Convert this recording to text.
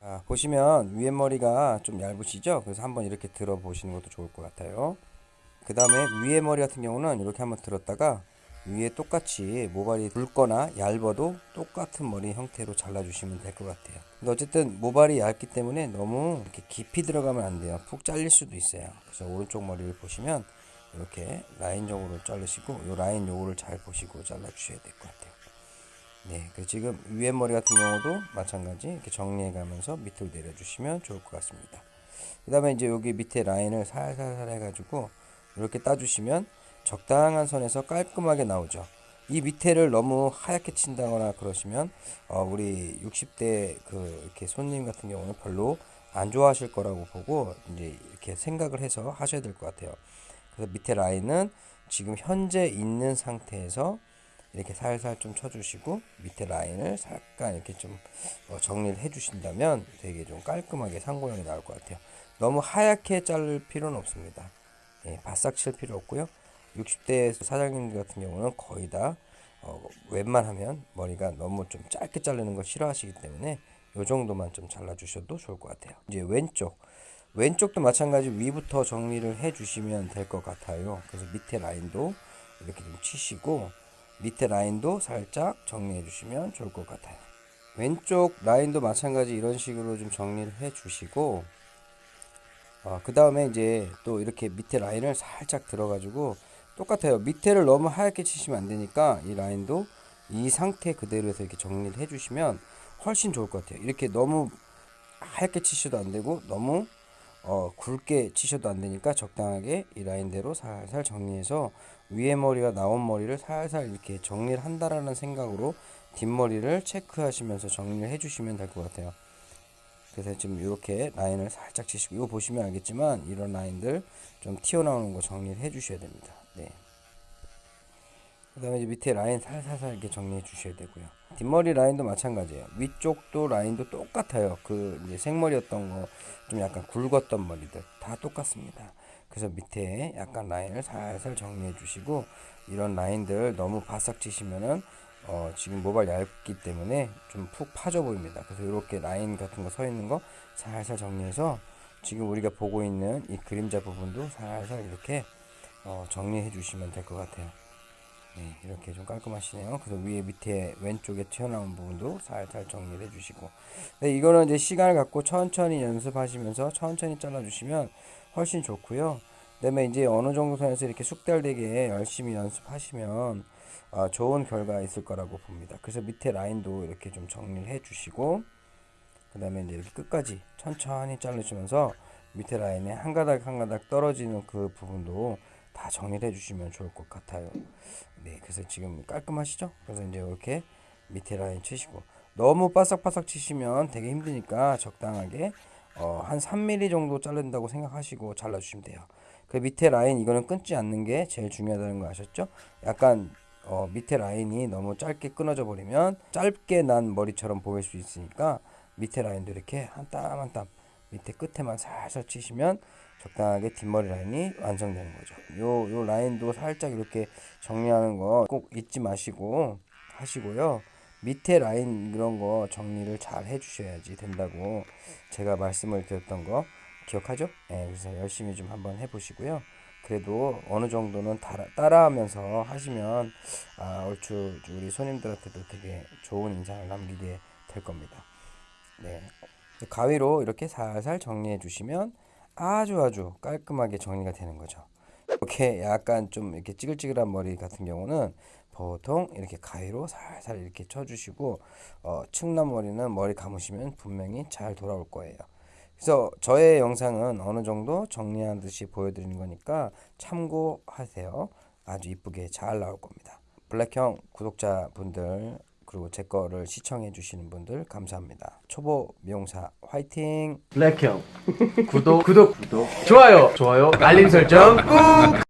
아, 보시면 위에 머리가 좀 얇으시죠? 그래서 한번 이렇게 들어 보시는 것도 좋을 것 같아요. 그 다음에 위에 머리 같은 경우는 이렇게 한번 들었다가 위에 똑같이 모발이 굵거나 얇아도 똑같은 머리 형태로 잘라주시면 될 것 같아요. 어쨌든 모발이 얇기 때문에 너무 이렇게 깊이 들어가면 안 돼요. 푹 잘릴 수도 있어요. 그래서 오른쪽 머리를 보시면 이렇게 라인적으로 자르시고 이 라인 요거를 잘 보시고 잘라주셔야 될 것 같아요. 네, 그 지금 위에 머리 같은 경우도 마찬가지 이렇게 정리해 가면서 밑으로 내려주시면 좋을 것 같습니다. 그 다음에 이제 여기 밑에 라인을 살살살 해가지고 이렇게 따주시면 적당한 선에서 깔끔하게 나오죠. 이 밑에를 너무 하얗게 친다거나 그러시면 어, 우리 60대 그 이렇게 손님 같은 경우는 별로 안 좋아하실 거라고 보고 이제 이렇게 생각을 해서 하셔야 될 것 같아요. 그래서 밑에 라인은 지금 현재 있는 상태에서 이렇게 살살 좀 쳐주시고 밑에 라인을 잠깐 이렇게 좀 어, 정리를 해주신다면 되게 좀 깔끔하게 상고형이 나올 것 같아요. 너무 하얗게 자를 필요는 없습니다. 예, 바싹 칠 필요 없고요. 60대 사장님들 같은 경우는 거의 다 어, 웬만하면 머리가 너무 좀 짧게 자르는 걸 싫어하시기 때문에 이 정도만 좀 잘라주셔도 좋을 것 같아요. 이제 왼쪽 왼쪽도 마찬가지 위부터 정리를 해주시면 될 것 같아요. 그래서 밑에 라인도 이렇게 좀 치시고 밑에 라인도 살짝 정리해 주시면 좋을 것 같아요. 왼쪽 라인도 마찬가지 이런 식으로 좀 정리를 해 주시고 어, 그 다음에 이제 또 이렇게 밑에 라인을 살짝 들어 가지고 똑같아요. 밑에를 너무 하얗게 치시면 안 되니까 이 라인도 이 상태 그대로 해서 이렇게 정리를 해주시면 훨씬 좋을 것 같아요. 이렇게 너무 하얗게 치셔도 안 되고 너무 어, 굵게 치셔도 안 되니까 적당하게 이 라인대로 살살 정리해서 위에 머리가 나온 머리를 살살 이렇게 정리를 한다라는 생각으로 뒷머리를 체크하시면서 정리를 해주시면 될 것 같아요. 그래서 지금 이렇게 라인을 살짝 치시고 이거 보시면 알겠지만 이런 라인들 좀 튀어나오는 거 정리를 해주셔야 됩니다. 네. 그 다음에 밑에 라인 살살살 이렇게 정리해 주셔야 되고요. 뒷머리 라인도 마찬가지예요. 위쪽도 라인도 똑같아요. 그 이제 생머리였던 거 좀 약간 굵었던 머리들 다 똑같습니다. 그래서 밑에 약간 라인을 살살 정리해 주시고 이런 라인들 너무 바싹 치시면은 어 지금 모발 얇기 때문에 좀 푹 파져 보입니다. 그래서 이렇게 라인 같은 거 서 있는 거 살살 정리해서 지금 우리가 보고 있는 이 그림자 부분도 살살 이렇게 어 정리해 주시면 될 것 같아요. 네, 이렇게 좀 깔끔하시네요. 그래서 위에 밑에 왼쪽에 튀어나온 부분도 살살 정리를 해주시고 네, 이거는 이제 시간을 갖고 천천히 연습하시면서 천천히 잘라주시면 훨씬 좋고요. 그 다음에 이제 어느 정도 선에서 이렇게 숙달되게 열심히 연습하시면 어, 좋은 결과 있을 거라고 봅니다. 그래서 밑에 라인도 이렇게 좀 정리를 해주시고 그 다음에 이제 이렇게 끝까지 천천히 자르시면서 밑에 라인에 한 가닥 한 가닥 떨어지는 그 부분도 다 정리를 해주시면 좋을 것 같아요. 네, 그래서 지금 깔끔하시죠? 그래서 이제 이렇게 밑에 라인 치시고 너무 바삭바삭 치시면 되게 힘드니까 적당하게 어, 한 3mm 정도 자른다고 생각하시고 잘라주시면 돼요. 그 밑에 라인 이거는 끊지 않는 게 제일 중요하다는 거 아셨죠? 약간 어, 밑에 라인이 너무 짧게 끊어져 버리면 짧게 난 머리처럼 보일 수 있으니까 밑에 라인도 이렇게 한땀 한땀 밑에 끝에만 살살 치시면 적당하게 뒷머리 라인이 완성되는 거죠. 요, 요 라인도 살짝 이렇게 정리하는 거 꼭 잊지 마시고 하시고요. 밑에 라인 이런 거 정리를 잘 해주셔야지 된다고 제가 말씀을 드렸던 거 기억하죠? 네, 그래서 열심히 좀 한번 해보시고요. 그래도 어느 정도는 따라, 따라 하면서 하시면 아, 얼추 우리 손님들한테도 되게 좋은 인상을 남기게 될 겁니다. 네. 가위로 이렇게 살살 정리해 주시면 아주 아주 깔끔하게 정리가 되는 거죠. 이렇게 약간 좀 이렇게 찌글찌글한 머리 같은 경우는 보통 이렇게 가위로 살살 이렇게 쳐주시고 어, 측남 머리는 머리 감으시면 분명히 잘 돌아올 거예요. 그래서 저의 영상은 어느 정도 정리한 듯이 보여드리는 거니까 참고하세요. 아주 이쁘게 잘 나올 겁니다. 블랙형 구독자분들 그리고 제 거를 시청해 주시는 분들 감사합니다. 초보 미용사 화이팅! 블랙형 구독 구독 구독 좋아요 좋아요 알림 설정 꾹